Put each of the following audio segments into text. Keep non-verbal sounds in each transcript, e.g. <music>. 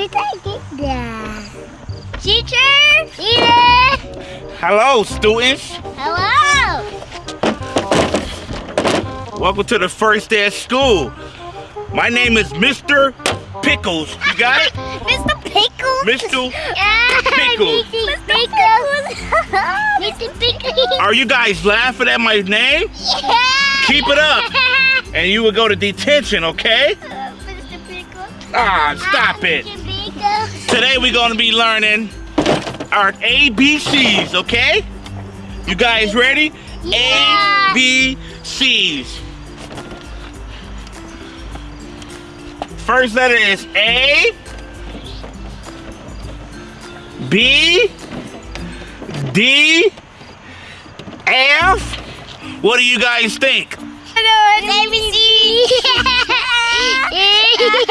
Teacher? Teacher? Hello, students. Hello. Welcome to the first day of school. My name is Mr. Pickles. You got it? <laughs> Mr. Pickles? Mr. Yeah, Pickles. Mr. Pickles. <laughs> Mr. Pickles. Are you guys laughing at my name? Yeah. Keep it up. <laughs> And you will go to detention, okay? Uh, Mr. Pickles. Ah, stop it. Mr. Pickles. Today we're going to be learning our ABCs, okay? You guys ready? Yeah. ABCs. First letter is A, B, D, F. What do you guys think? <laughs> Hello,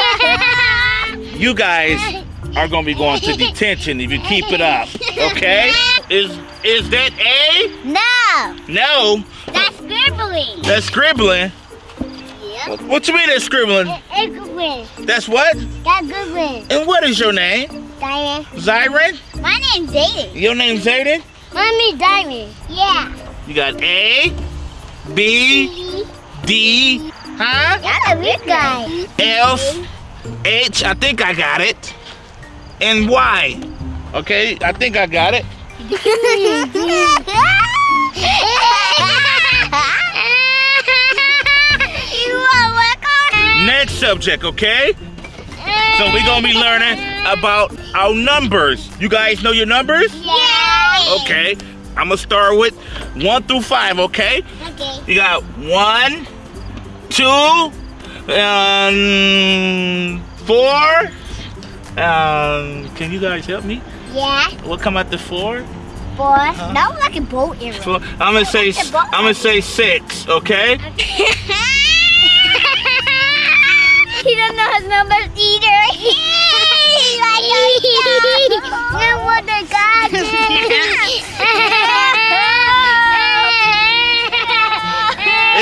<laughs> <laughs> ABC. You guys are gonna be going to detention if you keep it up. Okay? Is is that A? No, No. that's scribbling. That's scribbling. Yep. What you mean that's scribbling? It's one. That's what? That's one. And what is your name? Diamond. Zyron? My name's Zayden. Your name's Zayden? My name's Diamond. Yeah. You got A, B, D, huh? That's a weird guy. F, H, I think I got it. And Y. Okay, I think I got it. <laughs> you want work on? Next subject, okay? So we're gonna be learning about our numbers. You guys know your numbers? Yeah. Okay. I'm gonna start with one through five, okay? Okay. You got one, two, um, four. Um, can you guys help me? Yeah. What come after four? Four. Boy, that was like a boat arrow. Four. I'm gonna say I'm gonna say six, okay? <laughs> he doesn't know his numbers either. <laughs> like no wonder God <laughs>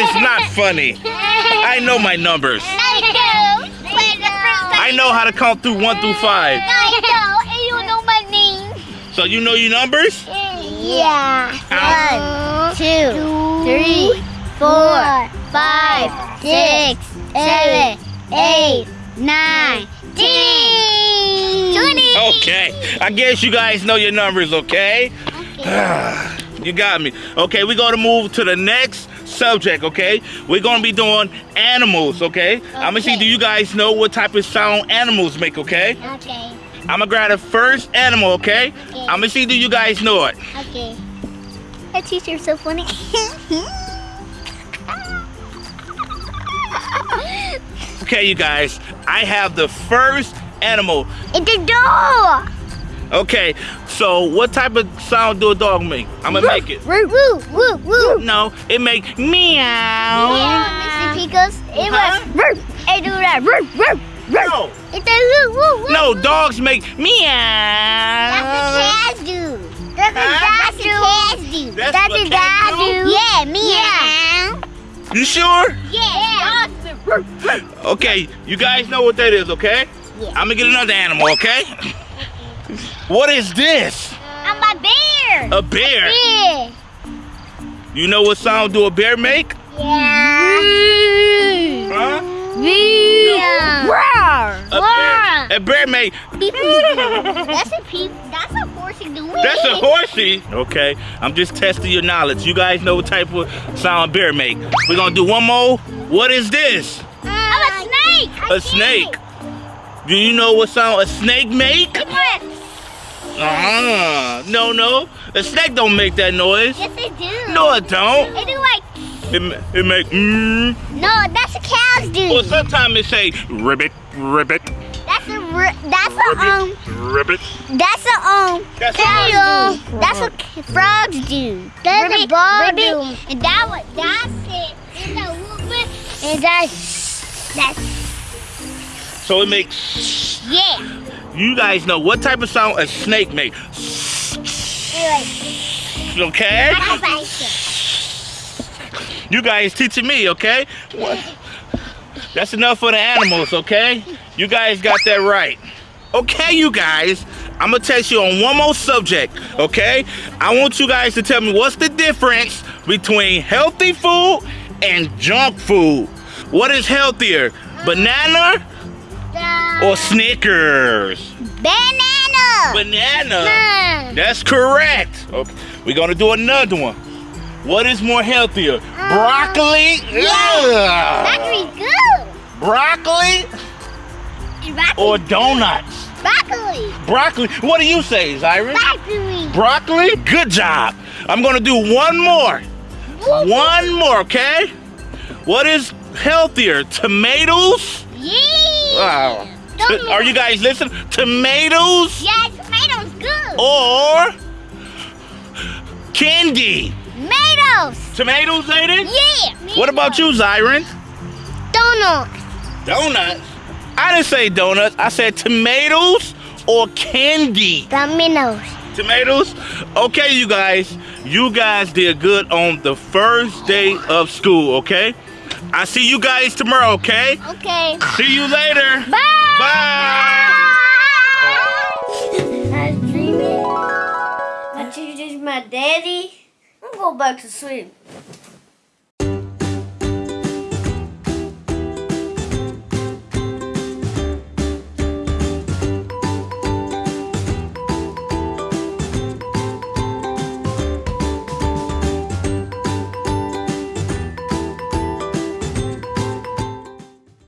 It's not funny. I know my numbers. I know. Wait, the first time. I know how to count through one through five. I know, and you know my name. So you know your numbers? Yeah. One, two, three, four, five, six, seven, eight, nine, ten. Twenty. Okay. I guess you guys know your numbers, okay? <sighs> you got me. Okay, we're gonna move to the next subject, okay? We're gonna be doing animals, okay? I'm gonna see, do you guys know what type of sound animals make, okay? Okay. I'm gonna grab the first animal, okay? Okay. I'm gonna see, do you guys know it? Okay. That teacher's so funny. <laughs> Okay, you guys, I have the first animal. it's a dog. Okay, so what type of sound do a dog make? I'm gonna make it. Woo, woo, woo, woo. No, it make meow. Yeah, Mr. Pickles. It Huh? was woo. It do that. Woo, woo, woo. No, It's a woo, woo, woo. no, dogs make meow. That's what cats do. That's what Huh? cats do. That's That's what what cats cats do? do. Yeah, meow. You sure? Yeah. Okay, you guys know what that is, okay? Yeah. I'm gonna get another animal, okay? What is this? I'm a bear. A bear. Yeah. You know what sound do a bear make? Yeah. Huh? Yeah. Roar. A bear, a bear make. That's a peep. That's a horsey doing. That's a horsey. Okay, I'm just testing your knowledge. You guys know what type of sound a bear make. We're gonna do one more. What is this? I'm a snake. A snake. Do you know what sound a snake make? Ah, no, no. A snake don't make that noise. Yes, they do. No, it don't. They do like. It, ma- it make mmm. No, that's what cows do. Or sometimes it say ribbit, ribbit, That's a. ri- That's a um. ribbit, ribbit. That's a um. That's frogs do. That's what frogs do. That's a ball do. And that what that's it. And that movement. And that's that's So it makes. yeah. You guys know what type of sound a snake make? Anyway, Okay. You guys teaching me, okay? What? That's enough for the animals, okay? You guys got that right. Okay, you guys, I'm gonna test you on one more subject, okay? I want you guys to tell me what's the difference between healthy food and junk food. What is healthier, banana or Snickers? Banana. Banana. Hmm. That's correct. Okay, we're gonna do another one. What is more healthier, broccoli? Ugh. Broccoli's good. Broccoli Broccoli. or donuts? Broccoli. Broccoli. What do you say, Zyron? Broccoli. Broccoli? Good job. I'm gonna do one more. One more, okay? What is healthier, tomatoes? Yeah. Wow. Are you guys listening? Tomatoes Yeah, tomatoes good. or candy? Tomatoes. Tomatoes, it? Yeah. What about you, Zyron? Donuts. Donuts. I didn't say donuts. I said tomatoes or candy. Dominoes. Tomatoes? Okay, you guys. You guys did good on the first day of school, okay? I see you guys tomorrow, okay? Okay. See you later. Bye. Bye. I was dreaming. My teacher's my daddy. I'm going back to sleep.